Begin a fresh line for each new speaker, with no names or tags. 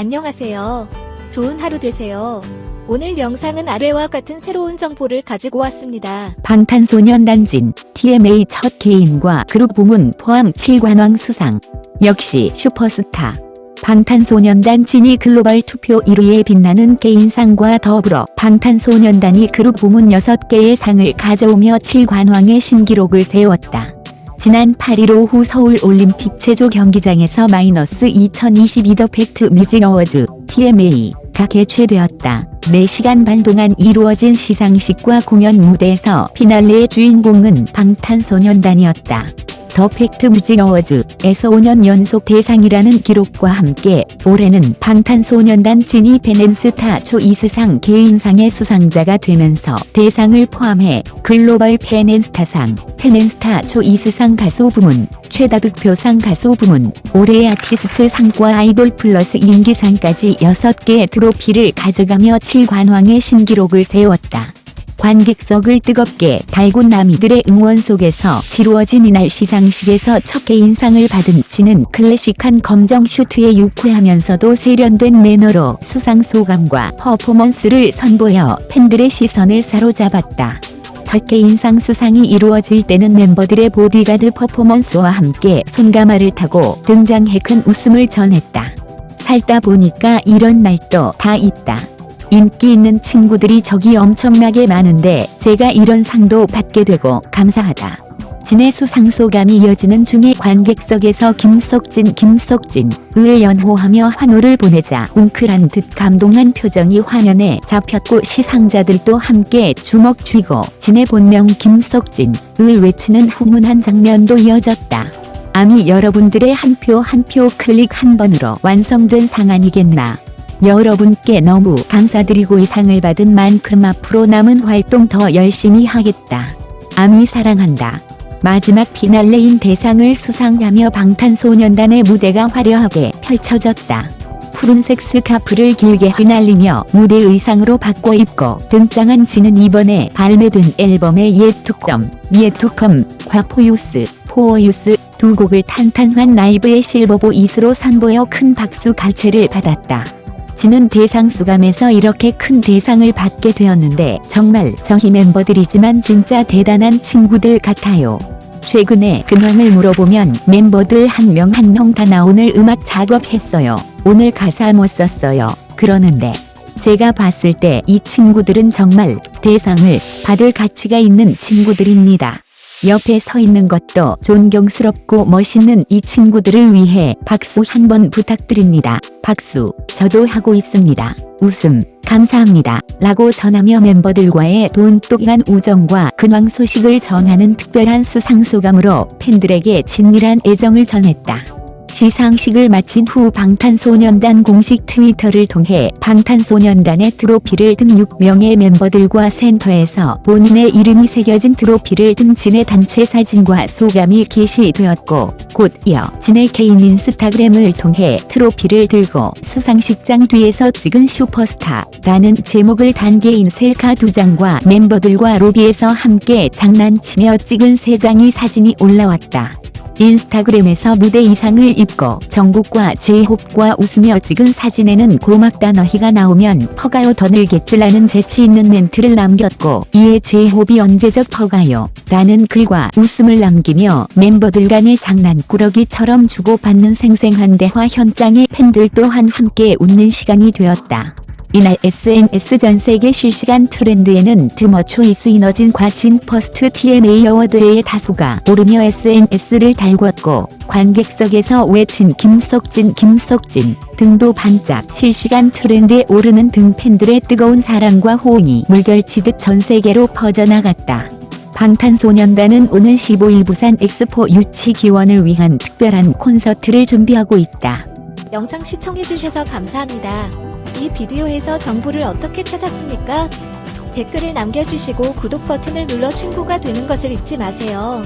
안녕하세요. 좋은 하루 되세요. 오늘 영상은 아래와 같은 새로운 정보를 가지고 왔습니다.
방탄소년단 진, TMA 첫 개인과 그룹 부문 포함 7관왕 수상. 역시 슈퍼스타. 방탄소년단 진이 글로벌 투표 1위에 빛나는 개인상과 더불어 방탄소년단이 그룹 부문 6개의 상을 가져오며 7관왕의 신기록을 세웠다. 지난 8일 오후 서울 올림픽 체조 경기장에서 마이너스 2022 더 팩트 뮤직 어워즈 TMA가 개최되었다. 4시간 반 동안 이루어진 시상식과 공연 무대에서 피날레의 주인공은 방탄소년단이었다. 더 팩트 뮤직 어워즈에서 5년 연속 대상이라는 기록과 함께 올해는 방탄소년단 진이 팬앤스타 초이스상 개인상의 수상자가 되면서 대상을 포함해 글로벌 팬앤스타상, 팬앤스타 초이스상 가수 부문, 최다 득표상 가수 부문, 올해의 아티스트 상과 아이돌 플러스 인기상까지 6개의 트로피를 가져가며 7관왕의 신기록을 세웠다. 관객석을 뜨겁게 달군 남이들의 응원 속에서 치루어진 이날 시상식에서 첫 개인상을 받은 진은 클래식한 검정 슈트에 유쾌하면서도 세련된 매너로 수상 소감과 퍼포먼스를 선보여 팬들의 시선을 사로잡았다. 첫 개인상 수상이 이루어질 때는 멤버들의 보디가드 퍼포먼스와 함께 손가마를 타고 등장해 큰 웃음을 전했다. 살다 보니까 이런 날도 다 있다. 인기 있는 친구들이 저기 엄청나게 많은데 제가 이런 상도 받게 되고 감사하다. 진의 수상 소감이 이어지는 중에 관객석에서 김석진 김석진 을 연호하며 환호를 보내자 웅크란 듯 감동한 표정이 화면에 잡혔고 시상자들도 함께 주먹 쥐고 진의 본명 김석진 을 외치는 훈훈한 장면도 이어졌다. 아미 여러분들의 한 표 한 표 클릭 한 번으로 완성된 상 아니겠나. 여러분께 너무 감사드리고 이 상을 받은 만큼 앞으로 남은 활동 더 열심히 하겠다. 아미 사랑한다. 마지막 피날레인 대상을 수상하며 방탄소년단의 무대가 화려하게 펼쳐졌다. 푸른색 스카프를 길게 휘날리며 무대 의상으로 바꿔 입고 등장한 진은 이번에 발매된 앨범의 예투컴, 예투컴 과 포유스, 포어유스 두 곡을 탄탄한 라이브의 silver voice로 선보여 큰 박수 갈채를 받았다. 진은 대상 수감에서 이렇게 큰 대상을 받게 되었는데 정말 저희 멤버들이지만 진짜 대단한 친구들 같아요. 최근에 근황을 물어보면 멤버들 한 명 한 명 다 나 오늘 음악 작업했어요. 오늘 가사 못 썼어요. 그러는데 제가 봤을 때 이 친구들은 정말 대상을 받을 가치가 있는 친구들입니다. 옆에 서 있는 것도 존경스럽고 멋있는 이 친구들을 위해 박수 한번 부탁드립니다. 박수, 저도 하고 있습니다. 웃음, 감사합니다. 라고 전하며 멤버들과의 돈독한 우정과 근황 소식을 전하는 특별한 수상 소감으로 팬들에게 친밀한 애정을 전했다. 시상식을 마친 후 방탄소년단 공식 트위터를 통해 방탄소년단의 트로피를 든 6명의 멤버들과 센터에서 본인의 이름이 새겨진 트로피를 든 진의 단체 사진과 소감이 게시되었고 곧 이어 진의 개인 인스타그램을 통해 트로피를 들고 수상식장 뒤에서 찍은 슈퍼스타라는 제목을 단 개인 셀카 두 장과 멤버들과 로비에서 함께 장난치며 찍은 세 장의 사진이 올라왔다. 인스타그램에서 무대 의상을 입고 정국과 제이홉과 웃으며 찍은 사진에는 고맙다 너희가 나오면 퍼가요 더 늘겠지라는 재치 있는 멘트를 남겼고 이에 제이홉이 언제적 퍼가요 라는 글과 웃음을 남기며 멤버들 간의 장난꾸러기처럼 주고받는 생생한 대화 현장에 팬들 또한 함께 웃는 시간이 되었다. 이날 SNS 전 세계 실시간 트렌드에는 드머 초이스 이너진과 진 퍼스트 TMA 어워드의 다수가 오르며 SNS를 달궜고 관객석에서 외친 김석진 김석진 등도 반짝 실시간 트렌드에 오르는 등 팬들의 뜨거운 사랑과 호응이 물결치듯 전 세계로 퍼져나갔다. 방탄소년단은 오는 15일 부산 엑스포 유치 기원을 위한 특별한 콘서트를 준비하고 있다.
영상 시청해주셔서 감사합니다. 이 비디오에서 정보를 어떻게 찾았습니까? 댓글을 남겨주시고 구독 버튼을 눌러 친구가 되는 것을 잊지 마세요.